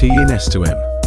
T in S to M.